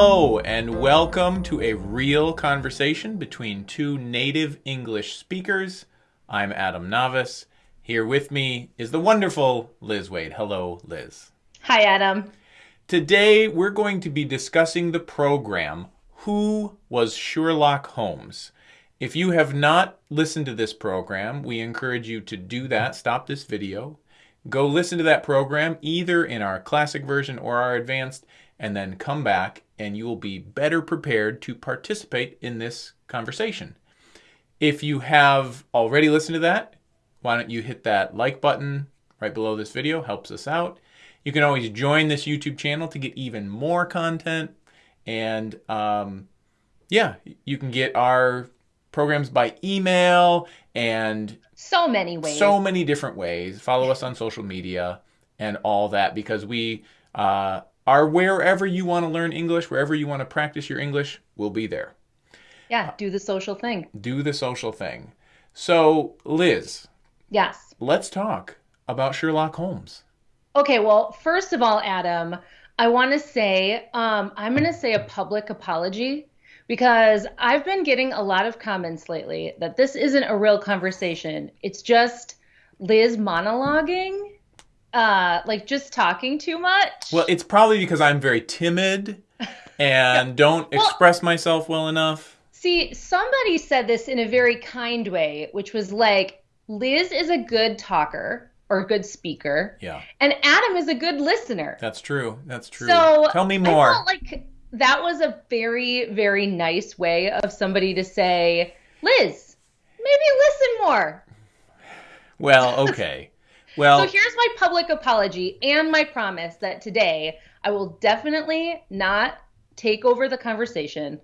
Hello, and welcome to a real conversation between two native English speakers. I'm Adam Navis. Here with me is the wonderful Liz Waid. Hello, Liz. Hi, Adam. Today, we're going to be discussing the program Who Was Sherlock Holmes? If you have not listened to this program, we encourage you to do that. Stop this video. Go listen to that program either in our classic version or our advanced and then come back and you will be better prepared to participate in this conversation. If you have already listened to that, why don't you hit that like button right below this video, helps us out. You can always join this YouTube channel to get even more content. And um, yeah, you can get our programs by email and so many ways. So many different ways. Follow us on social media and all that because we uh, are wherever you want to learn English, wherever you want to practice your English, we'll be there. Yeah, do the social thing. Do the social thing. So, Liz. Yes. Let's talk about Sherlock Holmes. Okay, well, first of all, Adam, I want to say um, I'm going to say a public apology because I've been getting a lot of comments lately that this isn't a real conversation. It's just Liz monologuing uh like just talking too much. Well it's probably because i'm very timid and don't well, express myself well enough. See somebody said this in a very kind way which was like liz is a good talker or a good speaker yeah. and adam is a good listener. That's true. That's true. So tell me more. I felt like that was a very very nice way of somebody to say liz maybe listen more well okay well, so here's my public apology and my promise that today I will definitely not take over the conversation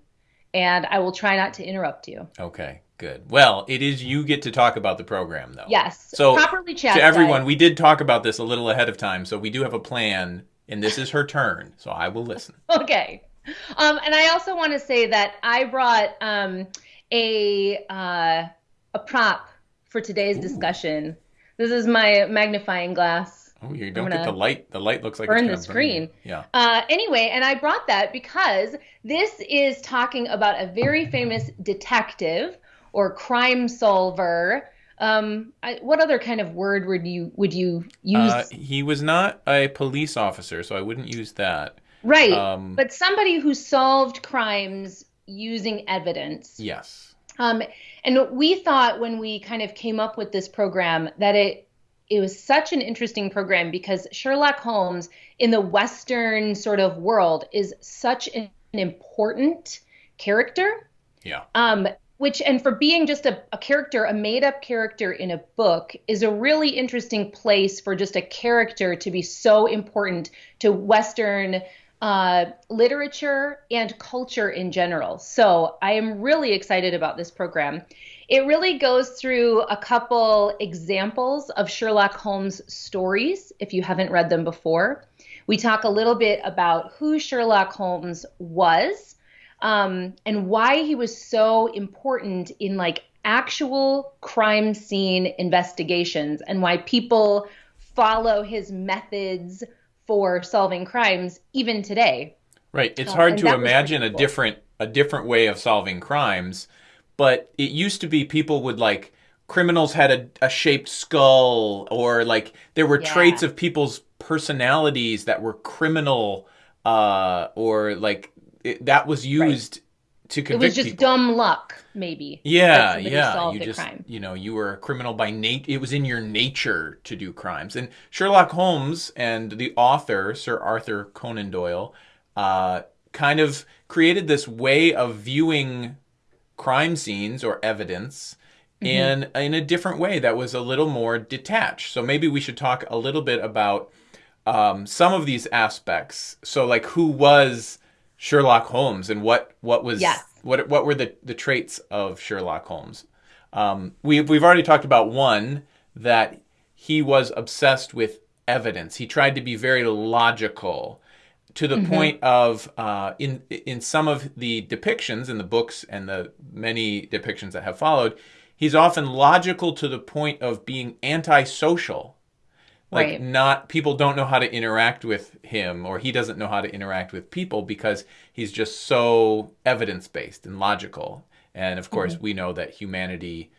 and I will try not to interrupt you. Okay, good. Well, it is you get to talk about the program though. Yes. So properly chat. To everyone, we did talk about this a little ahead of time, so we do have a plan and this is her turn, so I will listen. okay. Um, and I also want to say that I brought um, a uh, a prop for today's Ooh. discussion this is my magnifying glass. Oh, you don't get the light. The light looks like burn the screen. Burn. Yeah. Uh, anyway, and I brought that because this is talking about a very famous detective or crime solver. Um, I, what other kind of word would you would you use? Uh, he was not a police officer, so I wouldn't use that. Right, um, but somebody who solved crimes using evidence. Yes. Um, and we thought when we kind of came up with this program that it it was such an interesting program because Sherlock Holmes in the Western sort of world is such an important character. Yeah. Um, which and for being just a, a character, a made up character in a book is a really interesting place for just a character to be so important to Western uh, literature and culture in general. So I am really excited about this program. It really goes through a couple examples of Sherlock Holmes stories, if you haven't read them before. We talk a little bit about who Sherlock Holmes was um, and why he was so important in like actual crime scene investigations and why people follow his methods for solving crimes even today. Right. It's uh, hard to imagine a different a different way of solving crimes, but it used to be people would like criminals had a, a shaped skull or like there were yeah. traits of people's personalities that were criminal uh or like it, that was used to convict It was just people. dumb luck, maybe. Yeah, yeah. You just, crime. you know, you were a criminal by nature. It was in your nature to do crimes. And Sherlock Holmes and the author, Sir Arthur Conan Doyle, uh, kind of created this way of viewing crime scenes or evidence mm-hmm. in in a different way that was a little more detached. So maybe we should talk a little bit about um, some of these aspects. So, like, who was Sherlock Holmes and what what was yes. what what were the the traits of Sherlock Holmes? Um, we we've already talked about one that he was obsessed with evidence. He tried to be very logical to the mm-hmm. point of uh, in in some of the depictions in the books and the many depictions that have followed, he's often logical to the point of being antisocial Like Right. not people don't know how to interact with him or he doesn't know how to interact with people because he's just so evidence-based and logical. And of course, we know that humanity,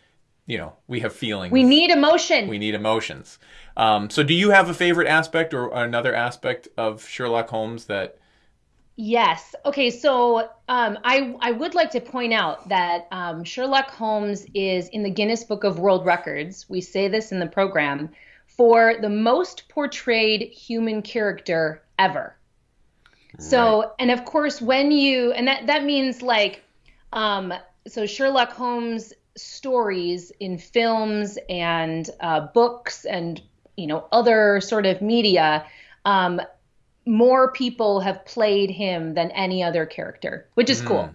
you know, we have feelings. We need emotion. we need emotions. Um, so do you have a favorite aspect or another aspect of Sherlock Holmes that Yes. Okay. So um, I I would like to point out that um, Sherlock Holmes is in the Guinness Book of World Records. We say this in the program for the most portrayed human character ever. So, and of course, when you and that that means like, um, so Sherlock Holmes stories in films and uh, books and you know other sort of media. Um, more people have played him than any other character, which is cool.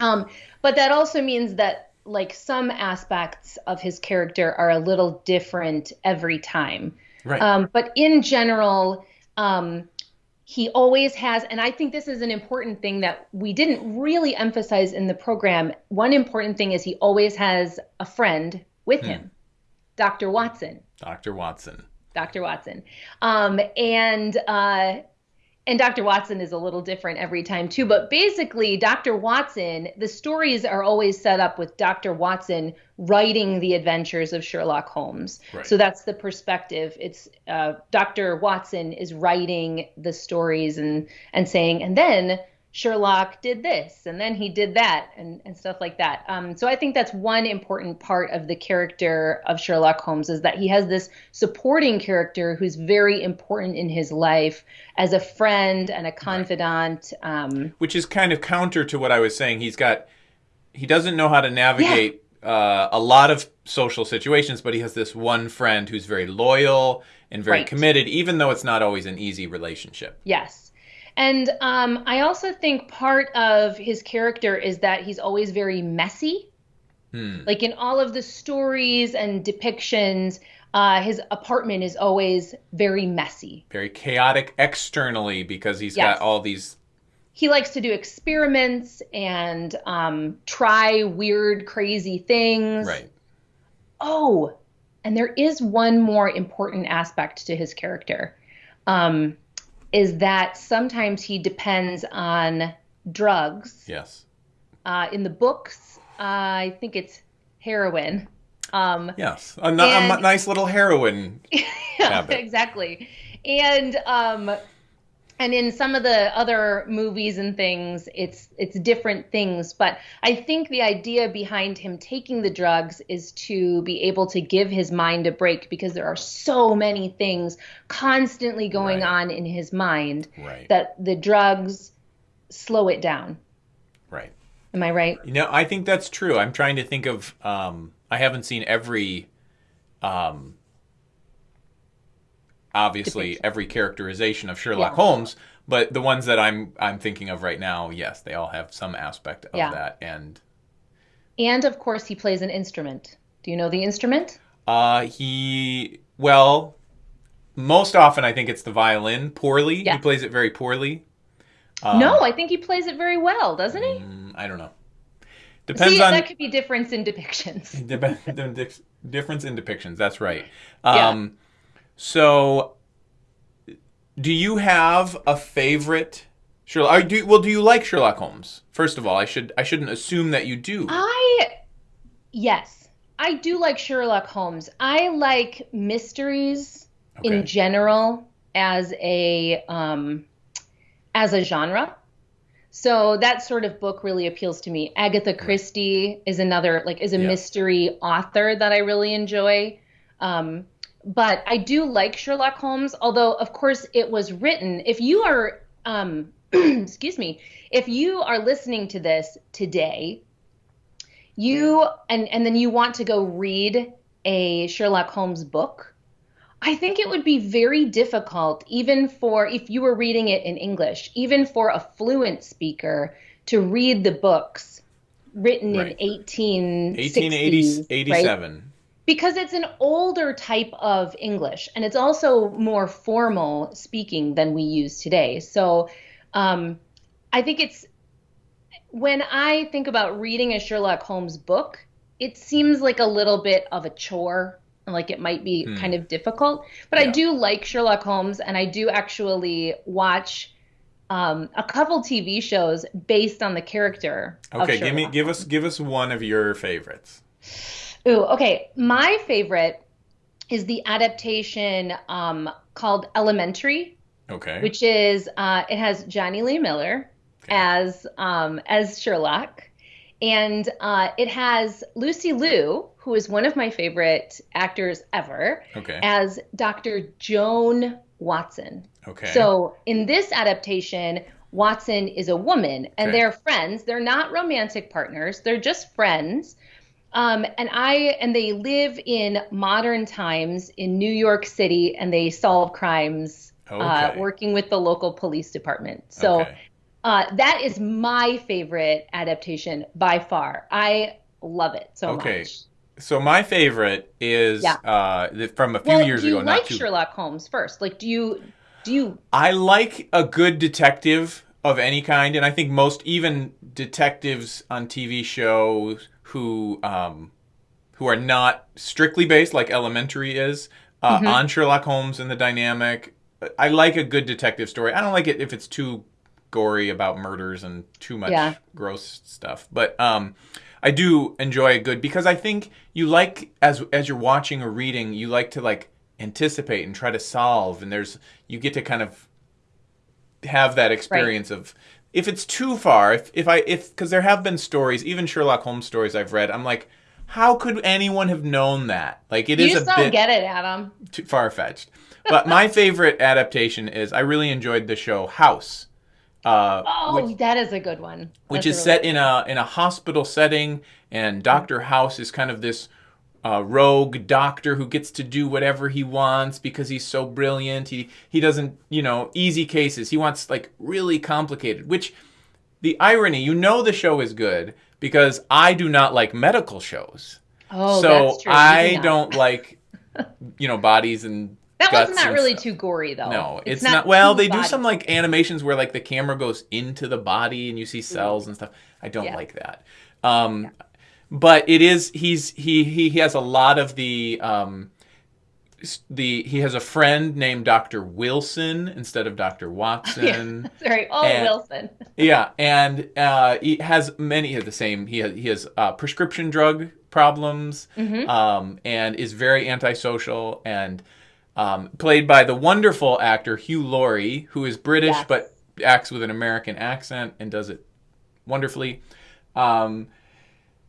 Um, but that also means that like some aspects of his character are a little different every time. Right. Um, but in general, um, he always has, and I think this is an important thing that we didn't really emphasize in the program. One important thing is he always has a friend with him, Dr. Watson. Dr. Watson? Dr. Watson. Um, and uh, and Dr. Watson is a little different every time too. But basically, Dr. Watson, the stories are always set up with Dr. Watson writing the adventures of Sherlock Holmes. Right. So that's the perspective. It's uh, Dr. Watson is writing the stories and and saying, and then Sherlock did this, and then he did that, and, and stuff like that. Um, so I think that's one important part of the character of Sherlock Holmes is that he has this supporting character who's very important in his life as a friend and a confidant. Um, which is kind of counter to what I was saying. He's got he doesn't know how to navigate uh, a lot of social situations, but he has this one friend who's very loyal and very Right. committed, even though it's not always an easy relationship. Yes. And um, I also think part of his character is that he's always very messy. Like in all of the stories and depictions, uh, his apartment is always very messy. Very chaotic externally because he's Yes. got all these. He likes to do experiments and um, try weird, crazy things. Right. Oh, and there is one more important aspect to his character, um, is that sometimes he depends on drugs. Yes. Uh, in the books, uh, I think it's heroin. Um, Yes. A, a And- m- nice little heroin. yeah, Habit. exactly. And um, and in some of the other movies and things, it's it's different things. But I think the idea behind him taking the drugs is to be able to give his mind a break because there are so many things constantly going Right. on in his mind Right. that the drugs slow it down. Right. Am I right? You know, I think that's true. I'm trying to think of. Um, I haven't seen every, um, obviously every characterization of Sherlock Yeah. Holmes, but the ones that I'm I'm thinking of right now, yes, they all have some aspect of Yeah. that. And And of course, he plays an instrument. Do you know the instrument? uh, he, well, most often I think it's the violin. Poorly, Yeah. he plays it very poorly. Um, no, I think he plays it very well, doesn't he? Mm, I don't know. Depends See, on that could be difference in depictions. Dep- the dix- difference in depictions. That's right. Yeah. So, do you have a favorite Sherlock? Do, well, do you like Sherlock Holmes? First of all, I should I shouldn't assume that you do. I, yes, I do like Sherlock Holmes. I like mysteries Okay. in general as a um, as a genre. So that sort of book really appeals to me. Agatha Christie is another like is a Yeah. mystery author that I really enjoy. Um, but I do like Sherlock Holmes, although of course it was written. If you are, um, excuse me, if you are listening to this today, you and and then you want to go read a Sherlock Holmes book, I think it would be very difficult, even for if you were reading it in English, even for a fluent speaker to read the books written Right. in 1860s, 1880, right? 87. because it's an older type of English and it's also more formal speaking than we use today. So um, I think it's when I think about reading a Sherlock Holmes book, it seems like a little bit of a chore. And like it might be kind of difficult. But I Hmm. Do like Sherlock Holmes, and I do actually watch um, a couple TV shows based on the character. of Okay, give me give us give us one of your favorites. Ooh, okay. My favorite is the adaptation um, called Elementary, Okay. which is uh, it has Jonny Lee Miller as um, as Sherlock, and uh, it has Lucy Liu, who is one of my favorite actors ever, okay. as Dr. Joan Watson. okay. So in this adaptation, Watson is a woman, and Okay. they're friends. They're not romantic partners. They're just friends. Um, and I and they live in modern times in New York City, and they solve crimes, uh, working with the local police department. So Okay. uh, that is my favorite adaptation by far. I love it so Okay. much. So my favorite is Yeah. uh, from a few Well, years do you ago. like too. Sherlock Holmes first? Like, do you do you I like a good detective of any kind, and I think most even detectives on TV shows who um, who are not strictly based, like Elementary is, uh, Mm-hmm. on Sherlock Holmes and the dynamic. I like a good detective story. I don't like it if it's too gory about murders and too much Yeah. gross stuff, but um, I do enjoy a good because I think you like as as you're watching or reading, you like to like anticipate and try to solve, and there's you get to kind of have that experience of if it's too far if if i if because there have been stories even sherlock holmes stories i've read i'm like how could anyone have known that like it you is a don't get it, Adam? too far-fetched but my favorite adaptation is i really enjoyed the show house uh, Oh, which, that is a good one. which is really set in a in a hospital setting and dr house is kind of this uh, rogue doctor who gets to do whatever he wants because he's so brilliant he he doesn't you know easy cases he wants like really complicated which the irony you know the show is good because i do not like medical shows Oh, so that's true. You do i don't like you know bodies and That one's not and really stuff. too gory though. No, it's, not, Well, too they do some like animations where like the camera goes into the body and you see cells and stuff. I don't Yeah. like that. Um, But it is he's he he he has a lot of the um, the he has a friend named Dr. Wilson instead of Dr. Watson. Sorry. Oh, And- Wilson. Yeah, and uh, he has many of the same. He has, he has uh, prescription drug problems, Mm-hmm. um, and is very antisocial, and um, played by the wonderful actor Hugh Laurie, who is British Yes. but acts with an American accent and does it wonderfully. Um,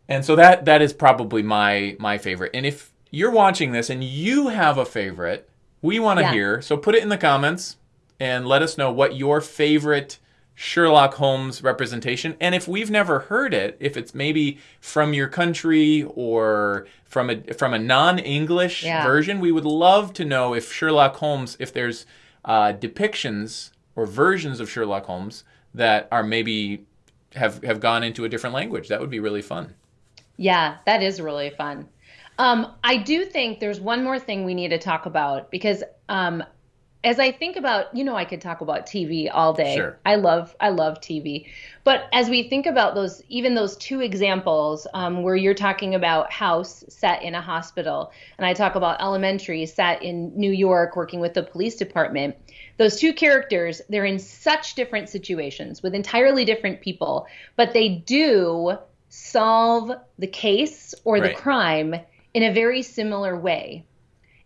and so that that is probably my my favorite. And if you're watching this and you have a favorite, we want to Yeah. hear. So put it in the comments and let us know what your favorite Sherlock Holmes representation. And if we've never heard it, if it's maybe from your country or from a from a non-English Yeah. version, we would love to know if Sherlock Holmes, if there's uh, depictions or versions of Sherlock Holmes that are maybe have have gone into a different language. That would be really fun. Yeah, that is really fun. Um, I do think there's one more thing we need to talk about because um, as I think about, you know, I could talk about TV all day. Sure. I love, I love TV. But as we think about those, even those two examples um, where you're talking about House set in a hospital, and I talk about Elementary set in New York working with the police department, those two characters, they're in such different situations with entirely different people, but they do solve the case or the Right. crime in a very similar way.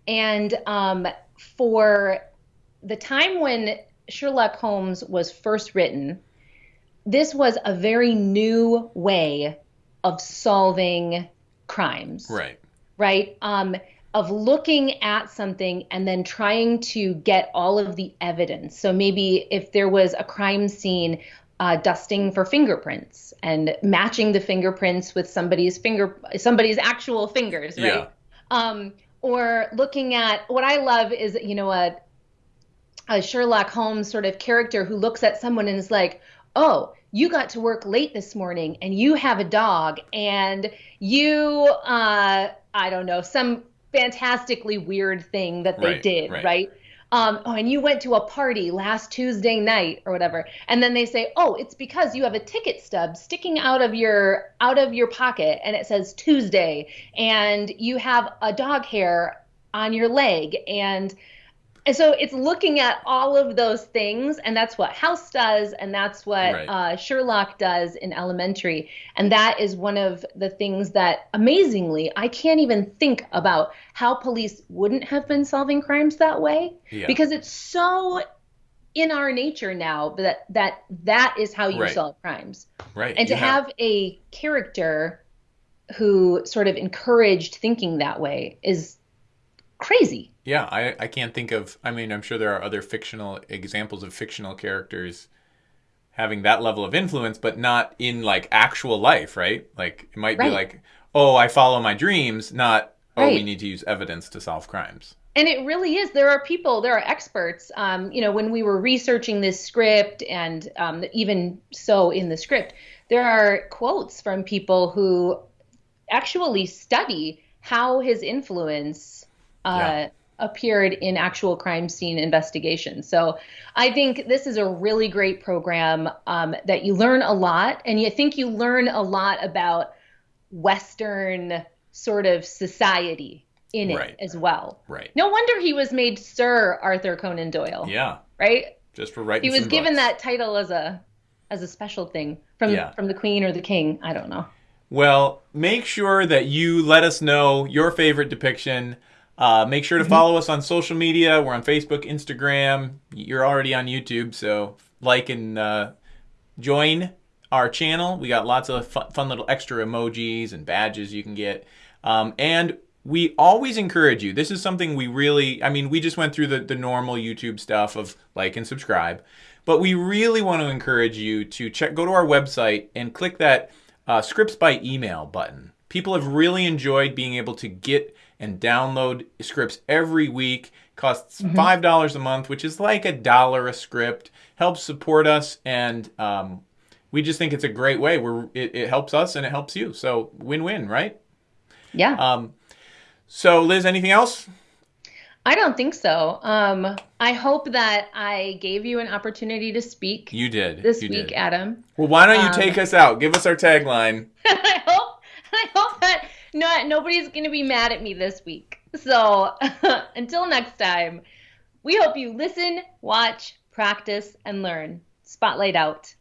And um, for the time when Sherlock Holmes was first written, this was a very new way of solving crimes Right. right? Um, of looking at something and then trying to get all of the evidence. So maybe if there was a crime scene, uh, dusting for fingerprints and matching the fingerprints with somebody's finger, somebody's actual fingers, right? Yeah. Um, or looking at what I love is you know a a Sherlock Holmes sort of character who looks at someone and is like, "Oh, you got to work late this morning, and you have a dog, and you, uh, I don't know, some fantastically weird thing that they Right, did, right. right?" Um, oh, and you went to a party last Tuesday night or whatever, and then they say, "Oh, it's because you have a ticket stub sticking out of your out of your pocket, and it says Tuesday, and you have a dog hair on your leg and and so it's looking at all of those things, and that's what House does, and that's what right. uh, Sherlock does in Elementary. And that is one of the things that, amazingly, I can't even think about how police wouldn't have been solving crimes that way yeah. because it's so in our nature now that that that is how you right. solve crimes. Right. And you to have... have a character who sort of encouraged thinking that way is crazy. Yeah, I, I can't think of. I mean, I'm sure there are other fictional examples of fictional characters having that level of influence, but not in like actual life, right? Like it might right. be like, oh, I follow my dreams, not oh, right. we need to use evidence to solve crimes. And it really is. There are people, there are experts. Um, you know, when we were researching this script, and um, even so in the script, there are quotes from people who actually study how his influence uh, yeah appeared in actual crime scene investigations. So I think this is a really great program um, that you learn a lot, and you think you learn a lot about Western sort of society in it right. as well. Right. No wonder he was made Sir Arthur Conan Doyle. Yeah. Right. Just for writing. He was given books. that title as a as a special thing from yeah. from the Queen or the King. I don't know. Well, make sure that you let us know your favorite depiction uh, make sure to mm-hmm. follow us on social media. We're on Facebook, Instagram. You're already on YouTube, so like and uh, join our channel. We got lots of fun, fun, little extra emojis and badges you can get. Um, and we always encourage you. This is something we really, I mean, we just went through the, the normal YouTube stuff of like and subscribe, but we really want to encourage you to check, go to our website and click that uh, scripts by email button. People have really enjoyed being able to get and download scripts every week. Costs mm-hmm. five dollars a month, which is like a dollar a script. Helps support us, and um, we just think it's a great way. Where it, it helps us and it helps you. So win-win, right? Yeah. Um, so Liz, anything else? I don't think so. Um, I hope that I gave you an opportunity to speak. You did this you week, did. Adam. Well, why don't you um, take us out? Give us our tagline. I hope. I hope that no, nobody's going to be mad at me this week. So until next time, we hope you listen, watch, practice, and learn. Spotlight out.